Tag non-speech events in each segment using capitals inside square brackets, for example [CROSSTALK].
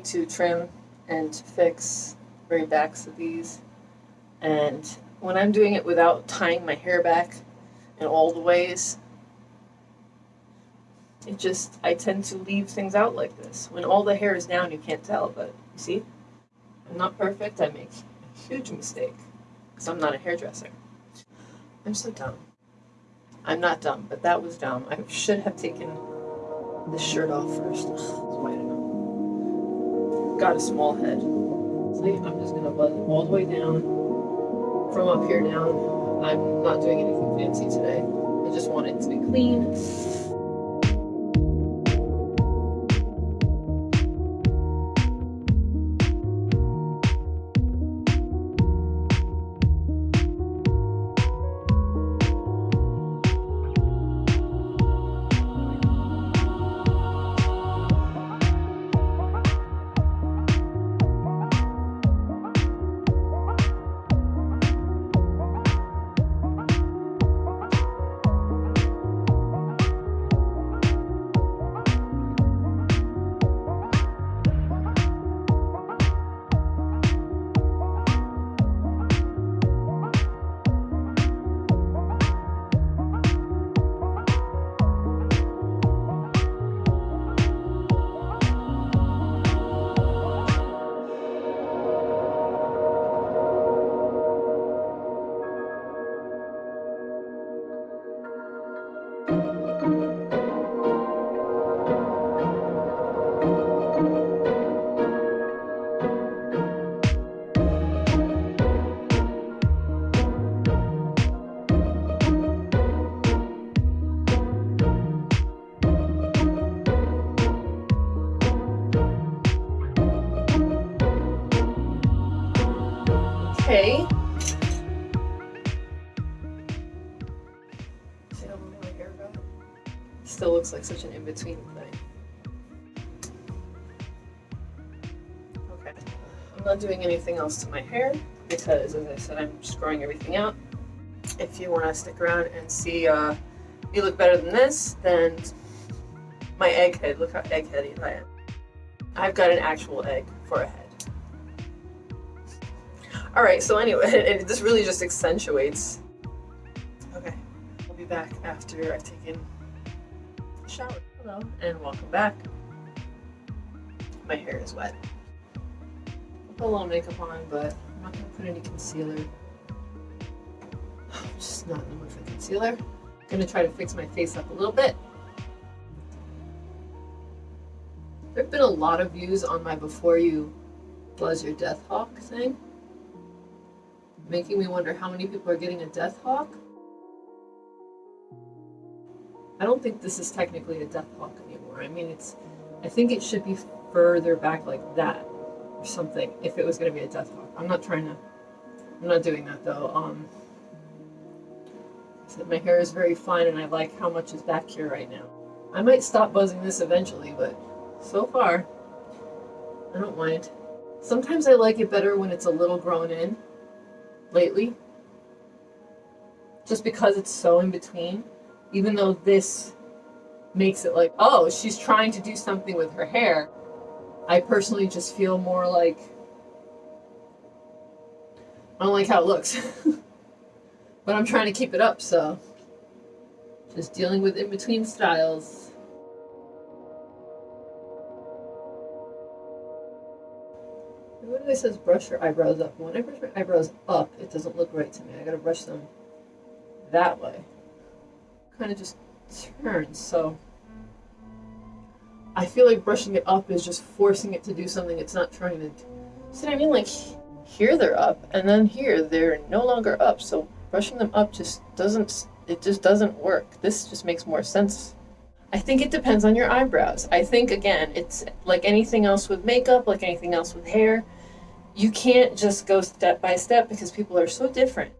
need to trim and fix the very backs of these. And when I'm doing it without tying my hair back in all the ways, it just, I tend to leave things out like this. When all the hair is down, you can't tell, but you see? I'm not perfect, I make a huge mistake because I'm not a hairdresser. I'm so dumb. I'm not dumb, but that was dumb. I should have taken the shirt off first. Got a small head. I'm just gonna buzz all the way down. From up here down. I'm not doing anything fancy today. I just want it to be clean. My hair? Still looks like such an in-between thing. Okay. I'm not doing anything else to my hair because, as I said, I'm just growing everything out. If you want to stick around and see uh, me look better than this, then my egg head, look how egg-headed I am. I've got an actual egg for a head. All right, so anyway, [LAUGHS] this really just accentuates. Okay, be back after I've taken a shower. Hello, and welcome back. My hair is wet. I'll put a little makeup on, but I'm not gonna put any concealer. I'm [SIGHS] just not in the mood for concealer. I'm gonna try to fix my face up a little bit. There have been a lot of views on my before you buzz your death hawk thing making me wonder how many people are getting a death hawk. I don't think this is technically a death hawk anymore. I mean, it's, I think it should be further back like that or something if it was going to be a death hawk. I'm not trying to, I'm not doing that though. Um, said my hair is very fine and I like how much is back here right now. I might stop buzzing this eventually, but so far, I don't mind. Sometimes I like it better when it's a little grown in lately. Just because it's so in between. Even though this makes it like, oh, she's trying to do something with her hair. I personally just feel more like, I don't like how it looks. [LAUGHS] but I'm trying to keep it up, so. Just dealing with in-between styles. It says brush your eyebrows up. When I brush my eyebrows up, it doesn't look right to me. I gotta brush them that way. Kind of just turns, so I feel like brushing it up is just forcing it to do something it's not trying to do. See what I mean? Like here they're up, and then here they're no longer up. So brushing them up just doesn't, it just doesn't work. This just makes more sense. I think it depends on your eyebrows. I think, again, it's like anything else with makeup, like anything else with hair you can't just go step by step because people are so different.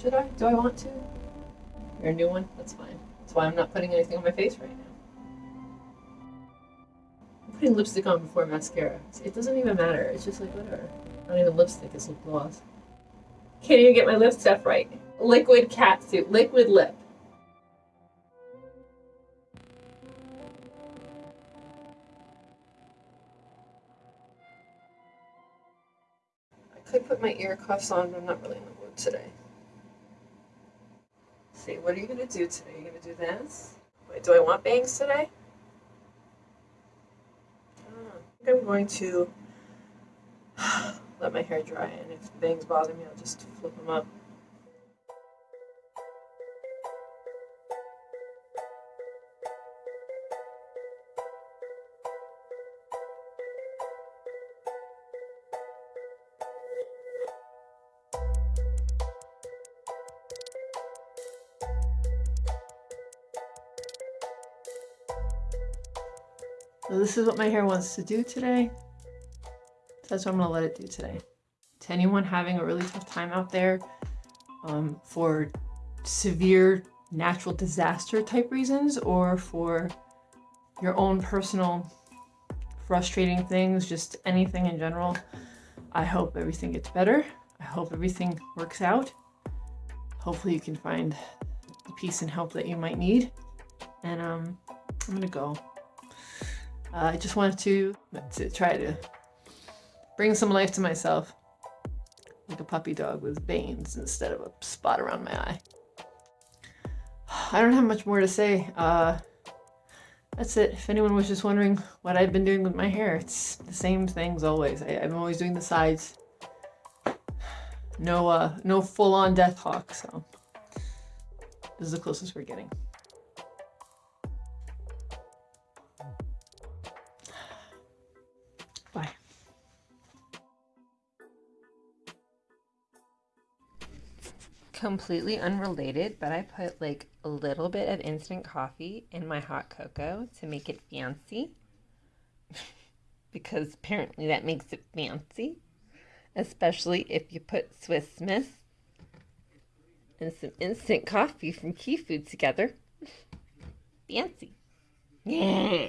Should I? Do I want to? You're a new one? That's fine. That's why I'm not putting anything on my face right now. I'm putting lipstick on before mascara. It doesn't even matter. It's just like whatever. Not even lipstick, it's lip gloss. Can't even get my lip stuff right. Liquid cat suit. Liquid lip. I could put my ear cuffs on, but I'm not really in the mood today. What are you gonna do today? You gonna do this? Wait, do I want bangs today? I I'm going to [SIGHS] let my hair dry, and if bangs bother me, I'll just flip them up. So this is what my hair wants to do today. So that's what I'm gonna let it do today. To anyone having a really tough time out there um, for severe natural disaster type reasons or for your own personal frustrating things, just anything in general, I hope everything gets better. I hope everything works out. Hopefully you can find the peace and help that you might need. And um, I'm gonna go. Uh, I just wanted to, to try to bring some life to myself. Like a puppy dog with veins instead of a spot around my eye. [SIGHS] I don't have much more to say. Uh, that's it. If anyone was just wondering what I've been doing with my hair, it's the same things always. I, I'm always doing the sides. [SIGHS] No, uh, no full-on death hawk, so this is the closest we're getting. Bye. completely unrelated, but I put like a little bit of instant coffee in my hot cocoa to make it fancy. [LAUGHS] because apparently that makes it fancy, especially if you put Swiss Miss and some instant coffee from Key Food together. [LAUGHS] fancy. Yeah.